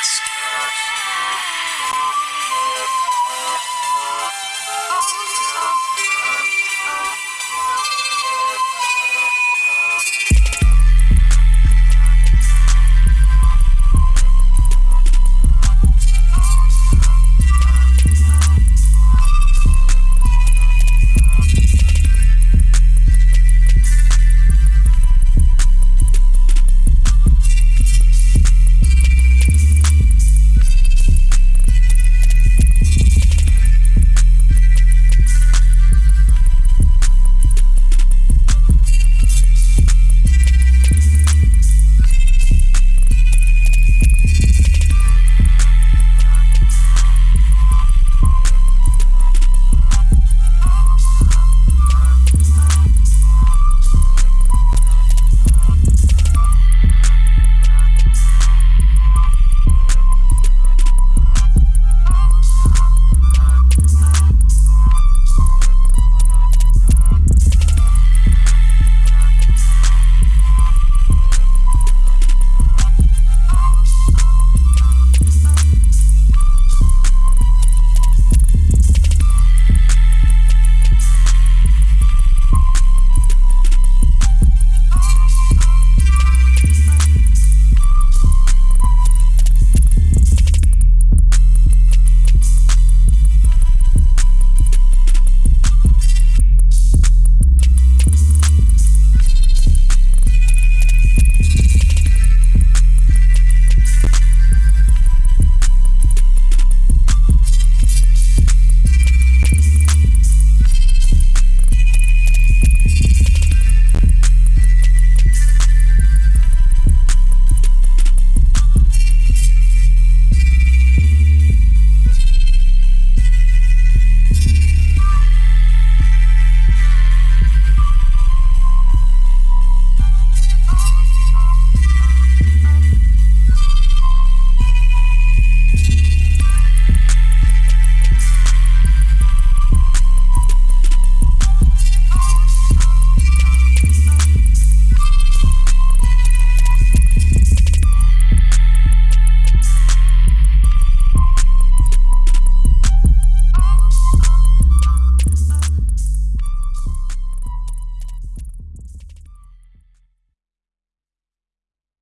Sports.